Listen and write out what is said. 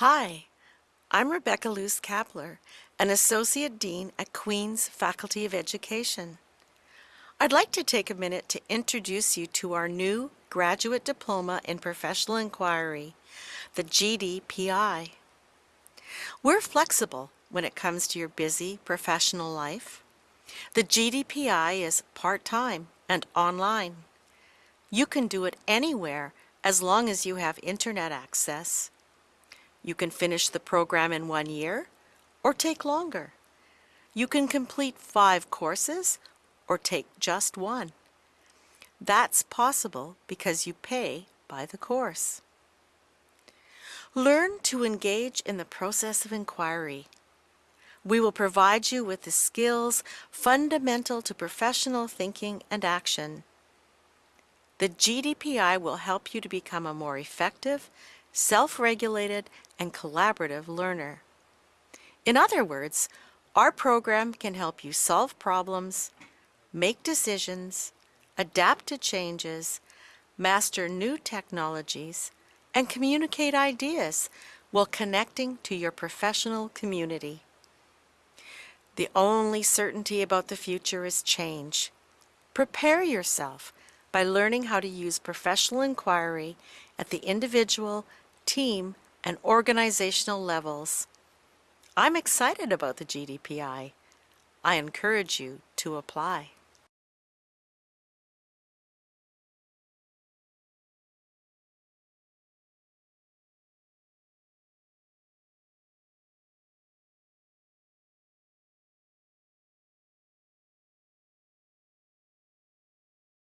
Hi, I'm Rebecca Luce Kapler, an Associate Dean at Queen's Faculty of Education. I'd like to take a minute to introduce you to our new Graduate Diploma in Professional Inquiry, the GDPI. We're flexible when it comes to your busy professional life. The GDPI is part-time and online. You can do it anywhere as long as you have internet access. You can finish the program in one year or take longer. You can complete five courses or take just one. That's possible because you pay by the course. Learn to engage in the process of inquiry. We will provide you with the skills fundamental to professional thinking and action. The GDPI will help you to become a more effective, self-regulated, and collaborative learner. In other words, our program can help you solve problems, make decisions, adapt to changes, master new technologies, and communicate ideas while connecting to your professional community. The only certainty about the future is change. Prepare yourself by learning how to use professional inquiry at the individual, team, and organizational levels. I'm excited about the GDPI. I encourage you to apply.